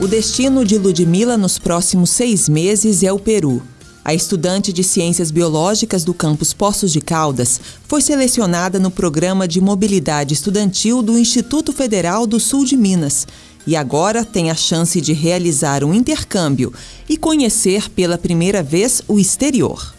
O destino de Ludmila nos próximos seis meses é o Peru. A estudante de Ciências Biológicas do campus Poços de Caldas foi selecionada no programa de mobilidade estudantil do Instituto Federal do Sul de Minas e agora tem a chance de realizar um intercâmbio e conhecer pela primeira vez o exterior.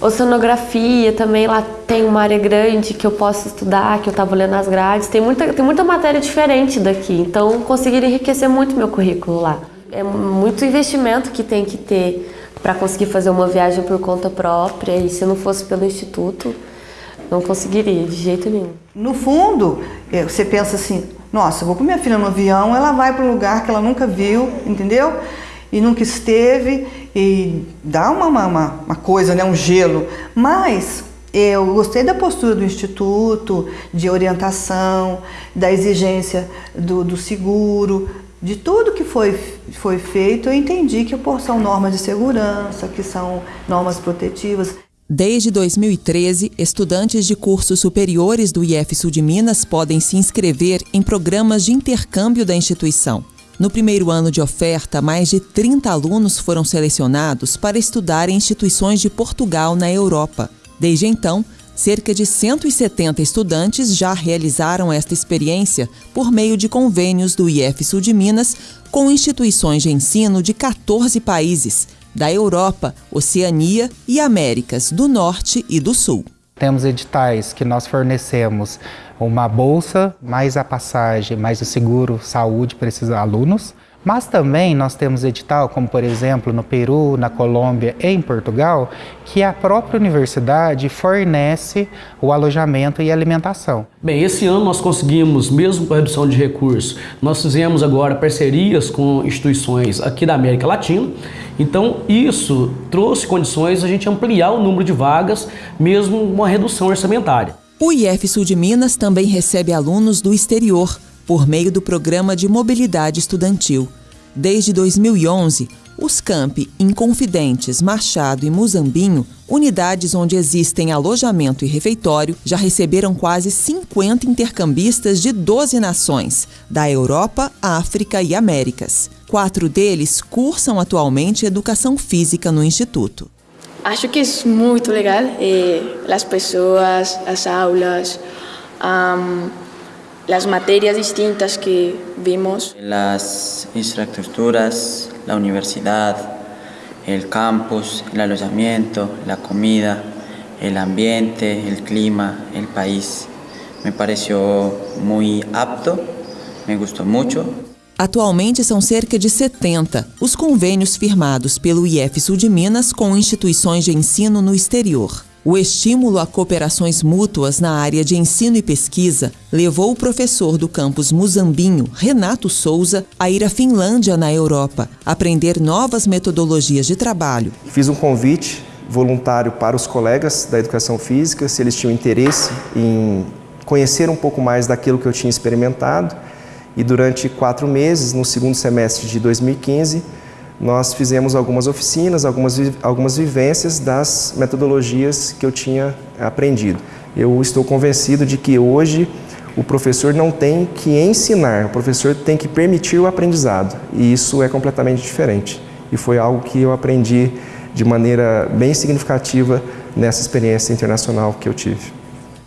Oceanografia também, lá tem uma área grande que eu posso estudar, que eu estava olhando as grades. Tem muita, tem muita matéria diferente daqui, então conseguiria enriquecer muito meu currículo lá. É muito investimento que tem que ter para conseguir fazer uma viagem por conta própria e se não fosse pelo instituto, não conseguiria de jeito nenhum. No fundo, é, você pensa assim, nossa, vou com minha filha no avião, ela vai para um lugar que ela nunca viu, entendeu? E nunca esteve, e dá uma, uma, uma coisa, né, um gelo. Mas eu gostei da postura do Instituto, de orientação, da exigência do, do seguro, de tudo que foi, foi feito, eu entendi que são normas de segurança, que são normas protetivas. Desde 2013, estudantes de cursos superiores do IF Sul de Minas podem se inscrever em programas de intercâmbio da instituição. No primeiro ano de oferta, mais de 30 alunos foram selecionados para estudar em instituições de Portugal na Europa. Desde então, Cerca de 170 estudantes já realizaram esta experiência por meio de convênios do IF Sul de Minas com instituições de ensino de 14 países, da Europa, Oceania e Américas do Norte e do Sul. Temos editais que nós fornecemos uma bolsa, mais a passagem, mais o seguro saúde para esses alunos. Mas também nós temos edital, como por exemplo no Peru, na Colômbia e em Portugal, que a própria universidade fornece o alojamento e alimentação. Bem, esse ano nós conseguimos, mesmo com a redução de recursos, nós fizemos agora parcerias com instituições aqui da América Latina. Então isso trouxe condições a gente ampliar o número de vagas, mesmo uma redução orçamentária. O IF Sul de Minas também recebe alunos do exterior por meio do Programa de Mobilidade Estudantil. Desde 2011, os campi Inconfidentes, Machado e Muzambinho, unidades onde existem alojamento e refeitório, já receberam quase 50 intercambistas de 12 nações, da Europa, África e Américas. Quatro deles cursam atualmente educação física no Instituto. Acho que é muito legal. Eh, as pessoas, as aulas, um, las materias distintas que vimos. Las infraestructuras, la universidad, el campus, el alojamiento, la comida, el ambiente, el clima, el país. Me pareció muy apto, me gustou muito. Atualmente são cerca de 70 os convênios firmados pelo IF Sul de Minas com instituições de ensino no exterior. O estímulo a cooperações mútuas na área de ensino e pesquisa levou o professor do campus Muzambinho, Renato Souza, a ir à Finlândia, na Europa, aprender novas metodologias de trabalho. Fiz um convite voluntário para os colegas da educação física, se eles tinham interesse em conhecer um pouco mais daquilo que eu tinha experimentado. E durante quatro meses, no segundo semestre de 2015, nós fizemos algumas oficinas, algumas, algumas vivências das metodologias que eu tinha aprendido. Eu estou convencido de que hoje o professor não tem que ensinar, o professor tem que permitir o aprendizado. E isso é completamente diferente. E foi algo que eu aprendi de maneira bem significativa nessa experiência internacional que eu tive.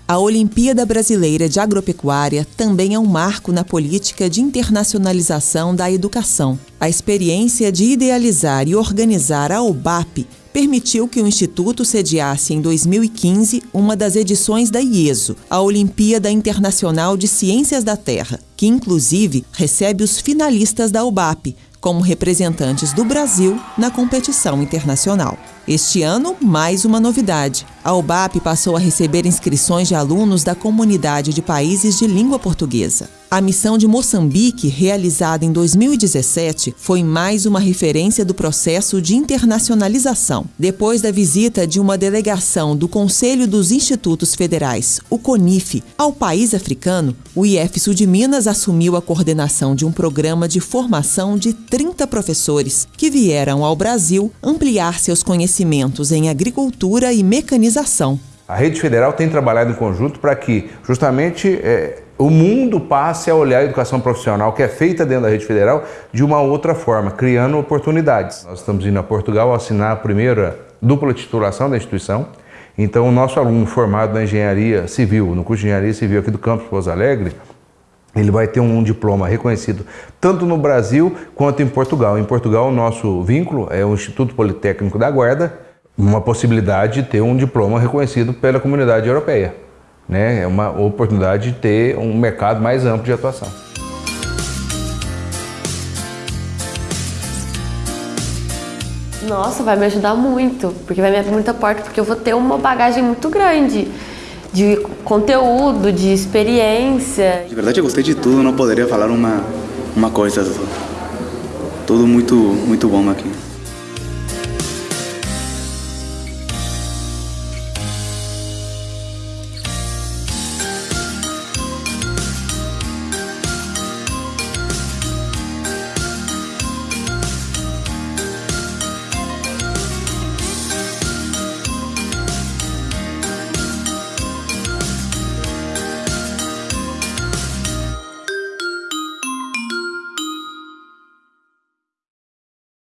A Olimpíada Brasileira de Agropecuária também é um marco na política de internacionalização da educação. A experiência de idealizar e organizar a OBAP permitiu que o Instituto sediasse em 2015 uma das edições da IESO, a Olimpíada Internacional de Ciências da Terra, que inclusive recebe os finalistas da OBAP, como representantes do Brasil na competição internacional. Este ano, mais uma novidade. A UBAP passou a receber inscrições de alunos da comunidade de países de língua portuguesa. A missão de Moçambique, realizada em 2017, foi mais uma referência do processo de internacionalização. Depois da visita de uma delegação do Conselho dos Institutos Federais, o CONIF, ao país africano, o IF Sul de Minas assumiu a coordenação de um programa de formação de 30 professores que vieram ao Brasil ampliar seus conhecimentos em agricultura e mecanização. A rede federal tem trabalhado em conjunto para que justamente é, o mundo passe a olhar a educação profissional que é feita dentro da rede federal de uma outra forma, criando oportunidades. Nós estamos indo a Portugal assinar a primeira dupla titulação da instituição. Então, o nosso aluno formado na engenharia civil, no curso de engenharia civil aqui do campus Pouso Alegre, ele vai ter um diploma reconhecido tanto no Brasil quanto em Portugal. Em Portugal, o nosso vínculo é o Instituto Politécnico da Guarda, uma possibilidade de ter um diploma reconhecido pela comunidade europeia. Né? É uma oportunidade de ter um mercado mais amplo de atuação. Nossa, vai me ajudar muito, porque vai me abrir muita porta, porque eu vou ter uma bagagem muito grande de conteúdo, de experiência. De verdade, eu gostei de tudo, não poderia falar uma, uma coisa. Tudo muito, muito bom aqui.